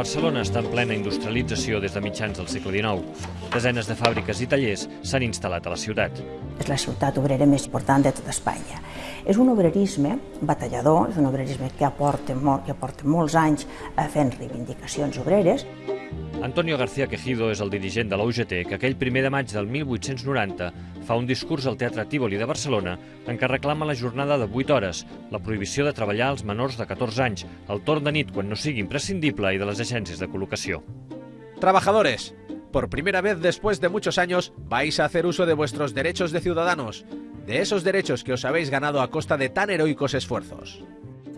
Barcelona està en plena industrialització des de mitjans del segle XIX. Desenes de fàbriques i tallers s'han instal·lat a la ciutat. És la ciutat obrera més important de tota Espanya. És un obrerisme batallador, és un obrerisme que aporta, molt, que aporta molts anys fent reivindicacions obreres. Antonio García Quejido és el dirigent de la UGT que aquell primer de maig del 1890 fa un discurs al Teatre Tívoli de Barcelona en què reclama la jornada de 8 hores, la prohibició de treballar als menors de 14 anys, el torn de nit quan no sigui imprescindible i de les agències de col·locació. Trabajadores, por primera vez después de muchos años vais a hacer uso de vuestros derechos de ciudadanos, de esos derechos que os habéis ganado a costa de tan heroicos esfuerzos.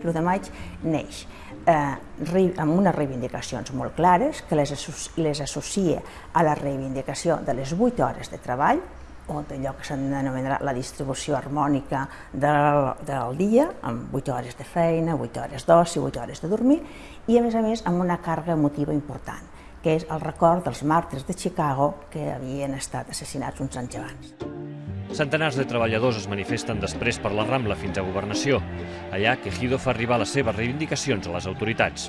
L'1 de maig neix eh, amb unes reivindicacions molt clares que les, les associa a la reivindicació de les 8 hores de treball, o d'allò que s'anomenarà la distribució harmònica del, del dia, amb 8 hores de feina, 8 hores d'oci, 8 hores de dormir, i a més a més amb una càrrega emotiva important, que és el record dels màrtirs de Chicago que havien estat assassinats uns anys abans. Centenars de treballadors es manifesten després per la Rambla fins a Governació. Allà, Quejido fa arribar les seves reivindicacions a les autoritats.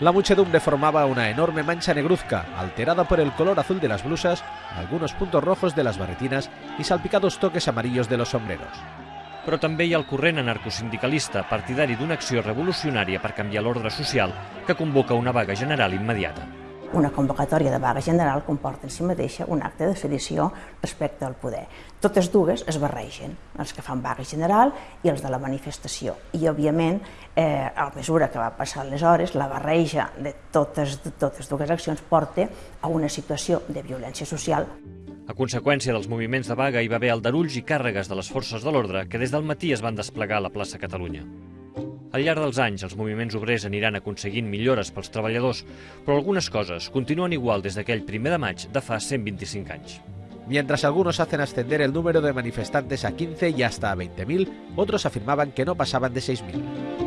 La muchedumbre formaba una enorme mancha negruzca, alterada por el color azul de las blusas, algunos puntos rojos de las barretinas y salpicados toques amarillos de los sombreros. Però també hi ha el corrent anarcosindicalista, partidari d'una acció revolucionària per canviar l'ordre social, que convoca una vaga general immediata. Una convocatòria de vaga general comporta en si mateixa un acte de sedició respecte al poder. Totes dues es barregen, els que fan vaga general i els de la manifestació. I, òbviament, eh, a mesura que va passar les hores, la barreja de totes, de totes dues accions porta a una situació de violència social a conseqüència dels moviments de vaga hi va haver aldarulls i càrregues de les forces de l'ordre que des del matí es van desplegar a la plaça Catalunya. Al llarg dels anys, els moviments obrers aniran aconseguint millores pels treballadors, però algunes coses continuen igual des d'aquell primer de maig de fa 125 anys. Mientras algunos hacen ascender el número de manifestantes a 15 y hasta a 20.000, otros afirmaban que no pasaban de 6.000.